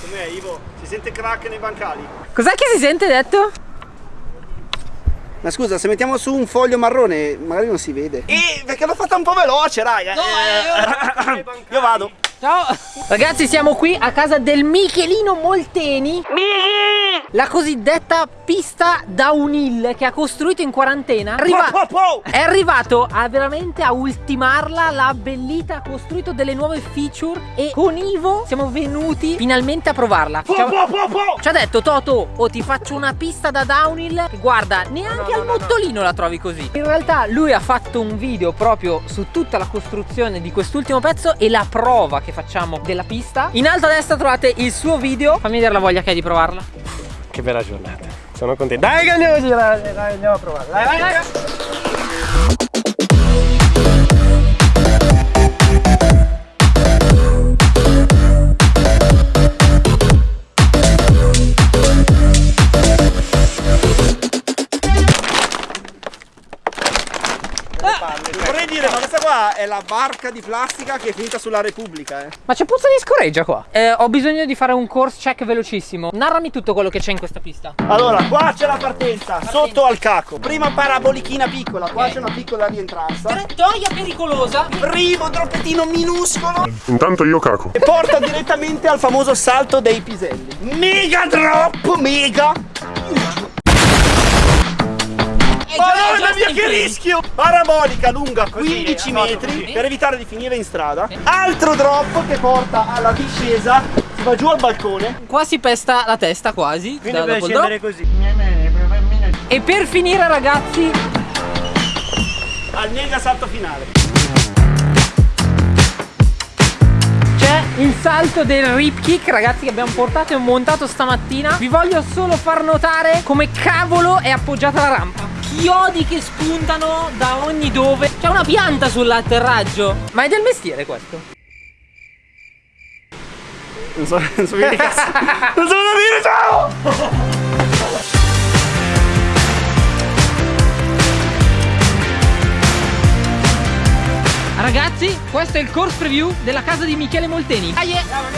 Com'è Ivo? Si sente crack nei bancali? Cos'è che si sente detto? Ma scusa, se mettiamo su un foglio marrone magari non si vede. Eh, perché l'ho fatta un po' veloce, raga. No, eh, io vado. Ciao. Ragazzi siamo qui a casa del Michelino Molteni. La cosiddetta pista downhill che ha costruito in quarantena. Arriva- Po, po, po. È arrivato a veramente a ultimarla, l'ha abbellita, ha costruito delle nuove feature E con Ivo siamo venuti finalmente a provarla. Po, Ci ha- po, po, po. Ci ha detto Toto, o ti faccio una pista da downhill che Guarda, neanche al mottolino la trovi così. In realtà lui ha fatto un video proprio su tutta la costruzione di quest'ultimo pezzo E la prova che facciamo della pista In alto a destra trovate il suo video Fammi vedere la voglia che hai di provarla Che bella giornata. Sono contento. Dai che andiamo a girare, dai, andiamo a provare. Dai, vai, vai. Vorrei dire, ma questa qua è la barca di plastica che è finita sulla Repubblica, eh. Ma c'è puzza di scoreggia qua eh, Ho bisogno di fare un course check velocissimo Narrami tutto quello che c'è in questa pista Allora, qua c'è la partenza, sotto al caco. Prima parabolichina piccola, qua c'è una piccola rientranza. Trattoria pericolosa Primo droppettino minuscolo Intanto io caco. e porta direttamente al famoso salto dei piselli. Mega drop, mega! Madonna mia che rischio! Parabolica lunga 15 metri per evitare di finire in strada. Altro drop che porta alla discesa, si va giù al balcone. Qua si pesta la testa quasi Quindi da- deve scendere così. E per finire ragazzi Al mega salto finale. C'è il salto del rip kick ragazzi che abbiamo portato e montato stamattina Vi voglio solo far notare come cavolo è appoggiata la rampa Chiodi che spuntano da ogni dove. C'è una pianta sull'atterraggio. Ma è del mestiere questo? Non so, non so che cazzo. Non so cosa dire, ciao! Ragazzi questo è il course preview della casa di Michele Molteni. Dai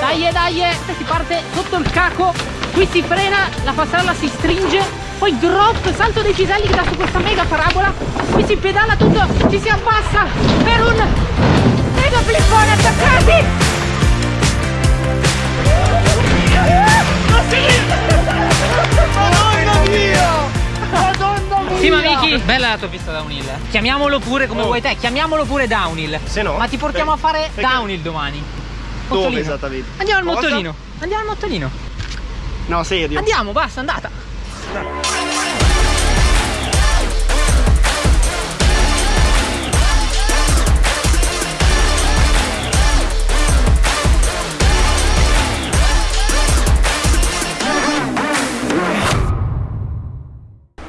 dai dai. Si parte sotto il caco Qui si frena La passerella si stringe Poi drop Salto dei piselli che dà su questa mega parabola Qui si pedala tutto Ci si abbassa Per un Mega flippone attaccati Madonna mia! Madonna mia! Sì ma Miki Bella la tua pista downhill Chiamiamolo pure come vuoi te Chiamiamolo pure downhill Se no, Ma ti portiamo a fare perché- downhill domani Dove Mottolino. esattamente? Andiamo al Cosa? mottolino Andiamo al mottolino No, serio. Andiamo basta andata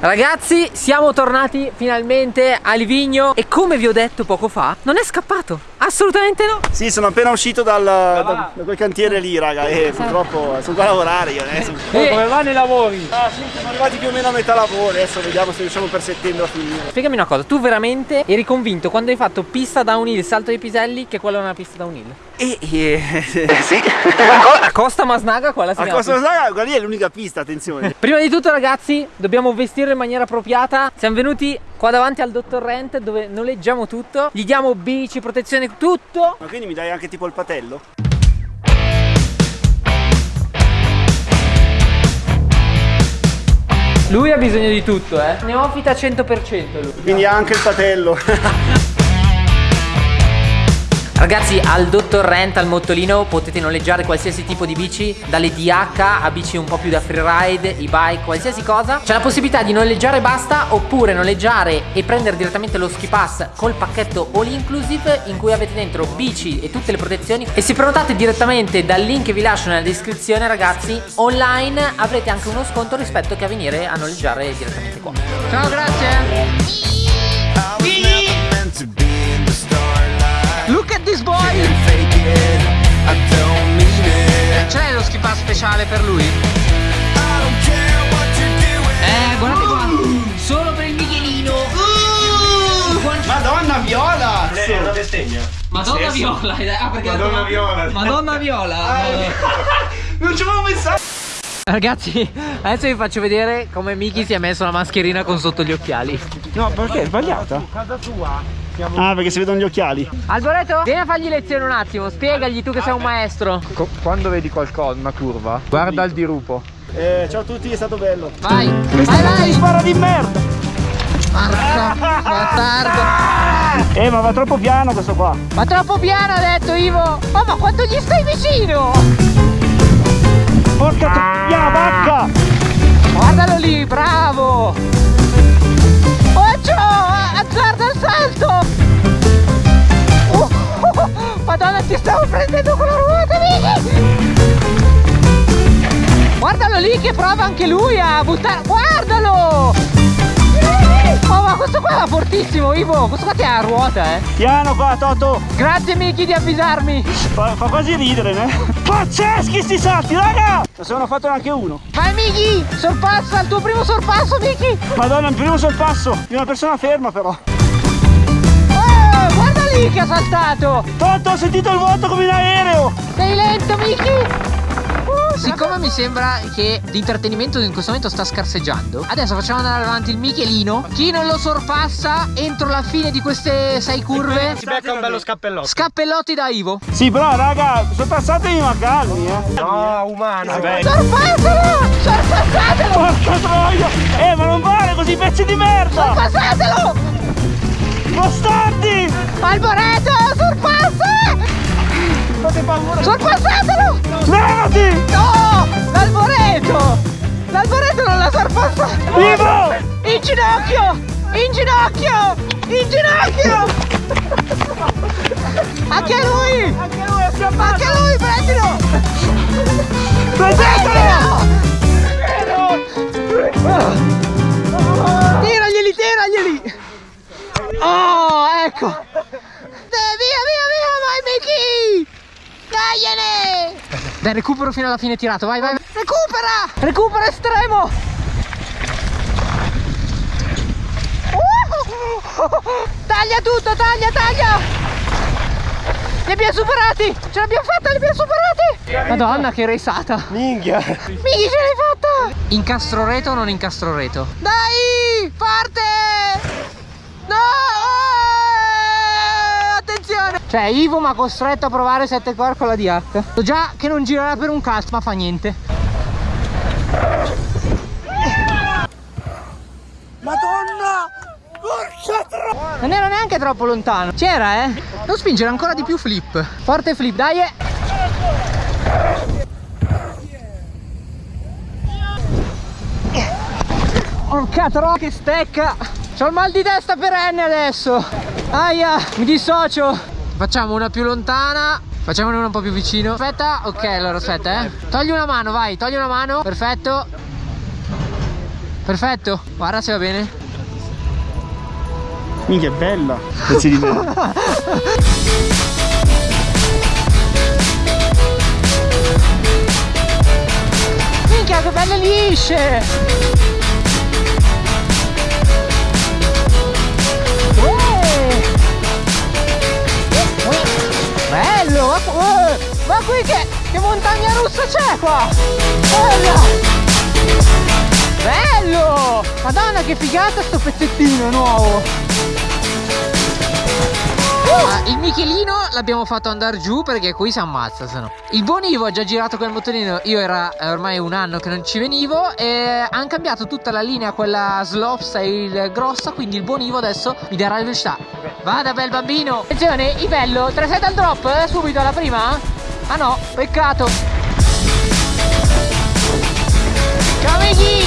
Ragazzi, siamo tornati finalmente a Livigno e come vi ho detto poco fa, non è scappato. Assolutamente no. Sì, sono appena uscito dal, da, da quel cantiere lì, raga, e purtroppo sono qua a lavorare io adesso. Eh, Come vanno i lavori? Ah, sì, siamo arrivati più o meno a metà lavoro, adesso vediamo se riusciamo per settembre a finire. Spiegami una cosa, tu veramente eri convinto quando hai fatto pista downhill, salto dei piselli, che quella è una pista downhill? E, e sì. A Costa Masnaga quella si A pista. raga, quella lì è l'unica pista, attenzione. Prima di tutto ragazzi, dobbiamo vestirlo in maniera appropriata. Siamo venuti qua davanti al dottor Rent dove noleggiamo tutto. Gli diamo bici, protezione, tutto. Ma quindi mi dai anche tipo il patello? Lui ha bisogno di tutto, eh. Neofita 100% lui. Quindi anche il patello. Ragazzi, al Dottor Rent, al mottolino, potete noleggiare qualsiasi tipo di bici, dalle DH a bici un po' più da freeride, e-bike, qualsiasi cosa. C'è la possibilità di noleggiare e basta, oppure noleggiare e prendere direttamente lo ski pass col pacchetto all inclusive in cui avete dentro bici e tutte le protezioni. E se prenotate direttamente dal link che vi lascio nella descrizione, ragazzi, online avrete anche uno sconto rispetto che a venire a noleggiare direttamente qua. Ciao, grazie. Speciale per lui? Eh, guardate qua! Solo per il Michelino! Madonna viola! Lei è una bestemmia. Madonna Viola! ah, perché Madonna Viola. Madonna Viola! Non ci avevo Ragazzi, adesso vi faccio vedere come Miki si è messo la mascherina con sotto gli occhiali. No, perché è sbagliata? Casa tua. Siamo Ah, perché si vedono gli occhiali. Alboreto, vieni a fargli lezione un attimo, spiegagli tu che sei un maestro. Co- quando vedi qualcosa, una curva, guarda il dirupo. Eh, ciao a tutti, è stato bello. Vai, vai, vai. spara di merda! Porca bastardo. Eh, ma va troppo piano questo qua. Ma troppo piano ha detto Ivo. Oh, ma quanto gli stai vicino? Porca troia, vacca! Guardalo lì, bravo. Madonna, ti stavo prendendo con la ruota, Miki. Guardalo lì che prova anche lui a buttare. Guardalo! Oh, ma questo qua va fortissimo, Ivo. Questo qua ti ha a ruota, eh. Piano qua, Toto! Grazie, Miki, di avvisarmi. Fa, fa quasi ridere, né? Pazzeschi sti salti, raga! Se ne ho fatto neanche uno. Vai, Miki. Sorpassa il tuo primo sorpasso, Miki. Madonna, il primo sorpasso di una persona ferma però. Oh, guarda lì che ha saltato. Toto, ho sentito il vuoto come in aereo! Sei lento, Miki. Uh, Siccome mi sembra che l'intrattenimento in questo momento sta scarseggiando, adesso facciamo andare avanti il Michelino. Chi non lo sorpassa entro la fine di queste sei curve, Si becca un bello scappellotto. scappellotti da Ivo. Sì, però, raga, sorpassatemi ma calmi, eh. No, umano. Sorpassalo! Sorpassatelo! Porca troia! Eh, ma non vale così, pezzi di merda! Sorpassatelo! Bastardi! Alboreto, sorpassa! Fate paura! Sorpassatelo! Levati! No! L'alboreto! L'alboreto non l'ha sorpassato! Vivo! In ginocchio! In ginocchio! In ginocchio! Dai, recupero fino alla fine tirato, vai, vai! Recupera! Recupera estremo! Uh! Taglia tutto, taglia, taglia! Li abbiamo superati! Ce l'abbiamo fatta, li abbiamo superati! Madonna, che resata! Minchia. Miki, ce l'hai fatta! Incastro reto o non incastro reto? Dai! Parte! Cioè, Ivo mi ha costretto a provare 7 core con la DH. So già che non girerà per un cazzo, ma fa niente. Madonna! Porca troia! Non era neanche troppo lontano. C'era, eh? Non spingere ancora di più flip. Forte flip, dai! eh. Porca troia che stecca! C'ho il mal di testa perenne adesso! Aia, mi dissocio! Facciamo una più lontana. Facciamone una un po' più vicino. Aspetta, ok, allora aspetta, eh. Togli una mano, vai, togli una mano. Perfetto. Perfetto. Guarda se va bene. Minchia, è bella! Pezzi di merda! Minchia che belle lisce! Qui che, che montagna russa c'è qua? Bella! Bello! Madonna che figata sto pezzettino nuovo! Ah, il Michelino l'abbiamo fatto andare giù perché qui si ammazza se no. Il buon Ivo ha già girato quel motorino, io era ormai un anno che non ci venivo e hanno cambiato tutta la linea, quella slopestyle grossa, quindi il buon Ivo adesso mi darà le velocità. Vada bel bambino! Attenzione, Ivello, 3 al drop, eh, subito alla prima? Ah no, peccato! Amici!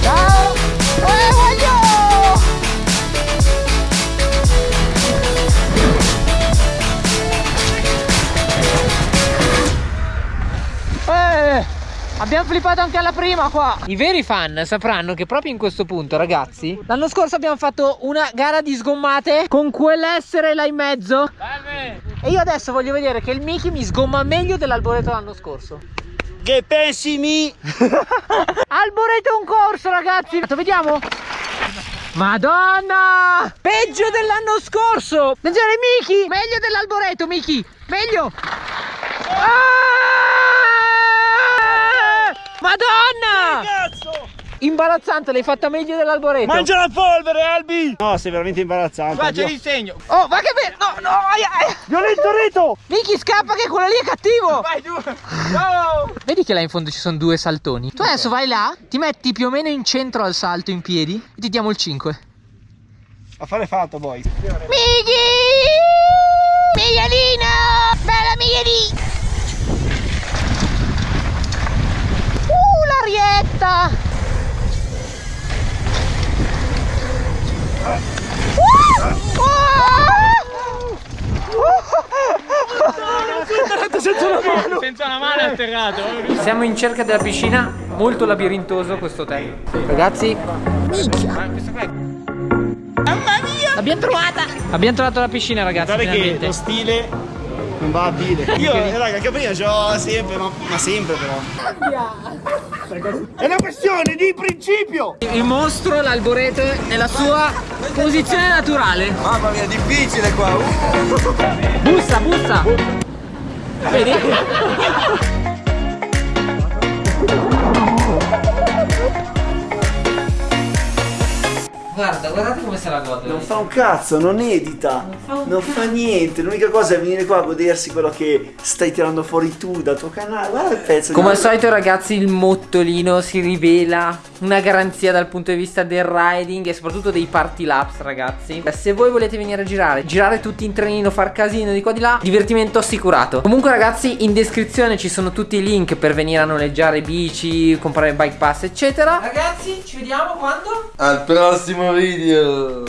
Ciao! Eh, voglio! Abbiamo flippato anche alla prima qua. I veri fan sapranno che proprio in questo punto, ragazzi, l'anno scorso abbiamo fatto una gara di sgommate con quell'essere là in mezzo. E io adesso voglio vedere che il Miki mi sgomma meglio dell'alboreto l'anno scorso. Che pensi mi? Alboreto un corso, ragazzi! Vediamo! Madonna! Peggio dell'anno scorso! Attenzione Miki! Meglio dell'alboreto Miki! Meglio! Ah! Madonna! Cazzo! Imbarazzante, l'hai fatta meglio dell'alboreto. Mangia la polvere, Albi! No, sei veramente imbarazzante. Qua c'è segno. Oh, ma che bello! No, no, aia, aia. Violento Reto! Miki scappa che quello lì è cattivo! Vai giù. No. Vedi che là in fondo ci sono due saltoni? Tu adesso vai là, ti metti più o meno in centro al salto in piedi e ti diamo il 5. Affare fatto, boy. Miki! Miguelino! Bella Miguelino! Uh! Uh! Senza una mano è atterrato. Siamo in cerca della piscina, molto labirintoso questo hotel. Ragazzi, l'abbiamo trovata! Abbiamo trovato la piscina, ragazzi. Guarda che lo stile non va a dire. Io, raga, capire ce l'ho sempre, ma, ma sempre però. È una questione di principio! Il mostro, l'alboreto, nella sua posizione naturale. Mamma mia, difficile qua. Bussa, bussa! Vedi? Guarda, guardate come se la gode. Non fa un cazzo, non edita, non fa niente. L'unica cosa è venire qua a godersi quello che stai tirando fuori tu dal tuo canale. Guarda il pezzo Come di al solito ragazzi il mottolino si rivela una garanzia dal punto di vista del riding e soprattutto dei party laps ragazzi Se voi volete venire a girare, girare tutti in trenino, far casino di qua di là, divertimento assicurato Comunque ragazzi in descrizione ci sono tutti i link per venire a noleggiare bici, comprare bike pass eccetera Ragazzi ci vediamo quando? Al prossimo video!